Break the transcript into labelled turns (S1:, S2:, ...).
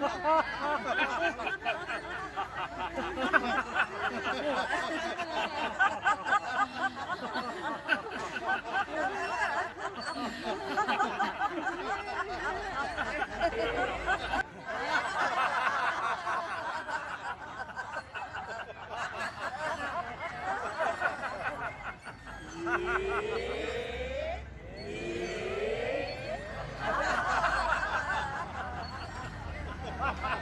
S1: Yeah.
S2: Ha ha!